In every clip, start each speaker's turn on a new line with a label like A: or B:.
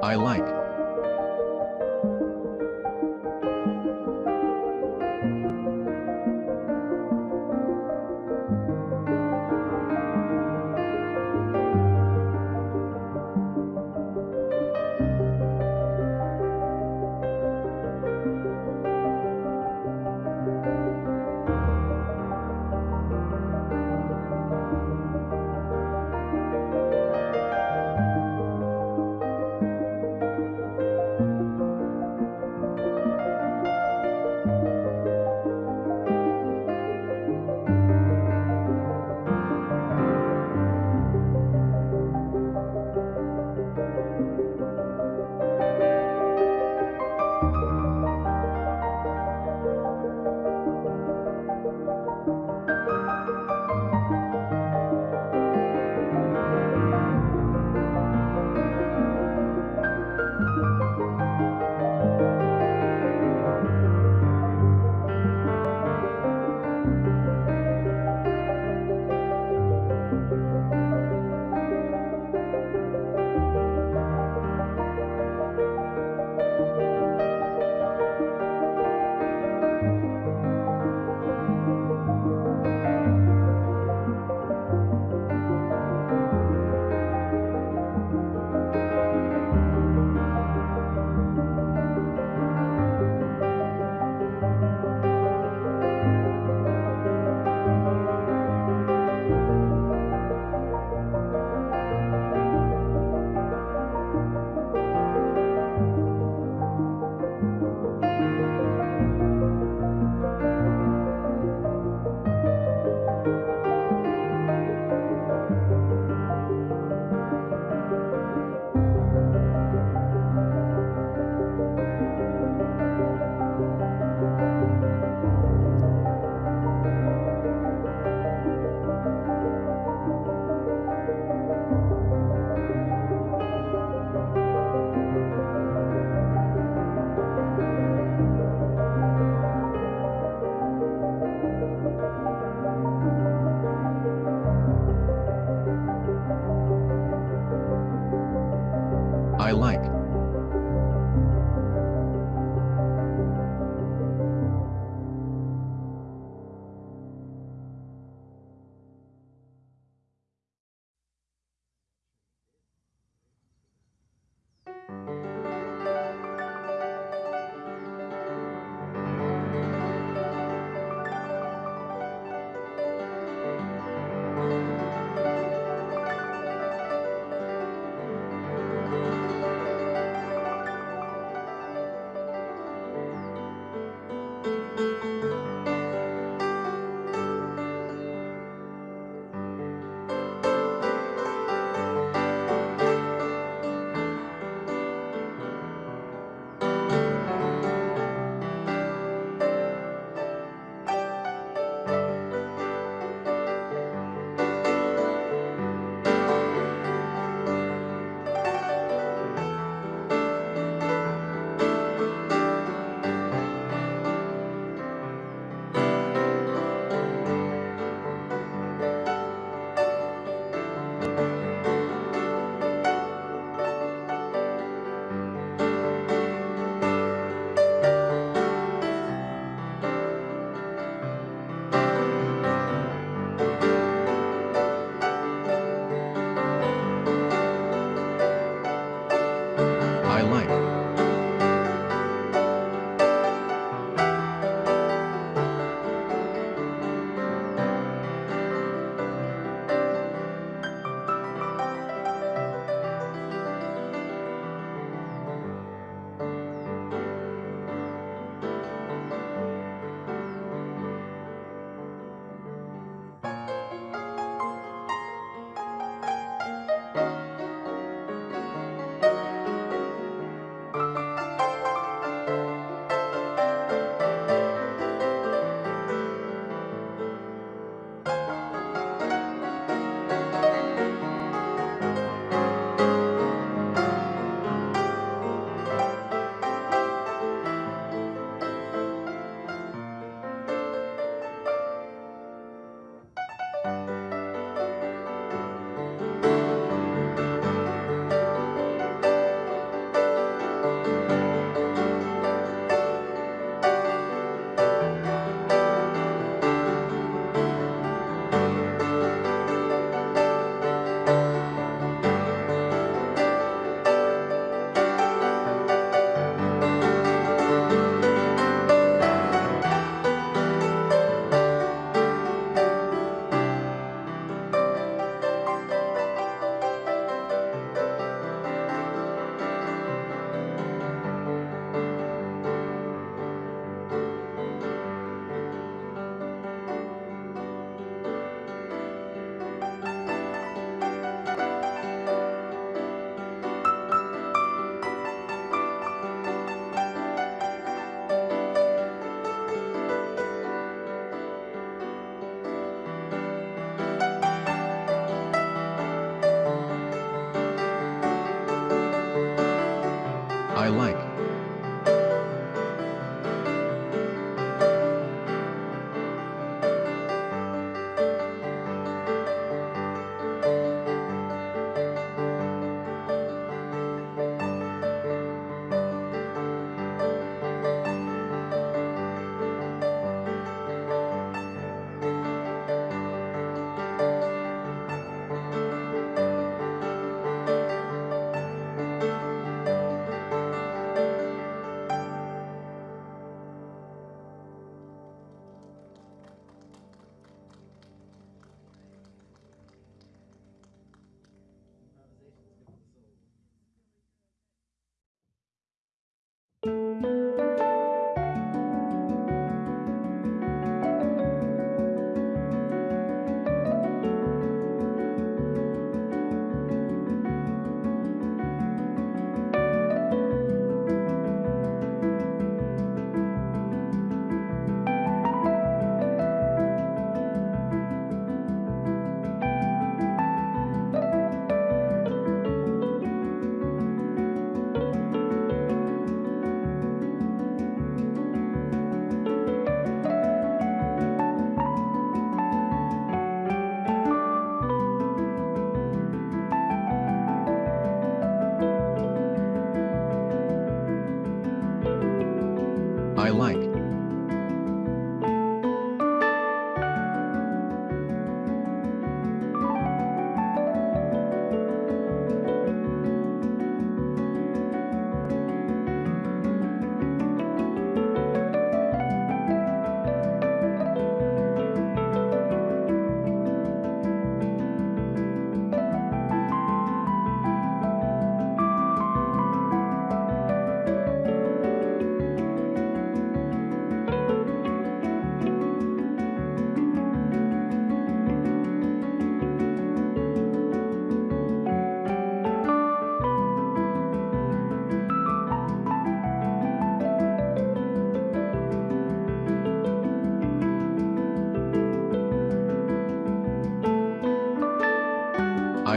A: I like.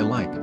A: I like.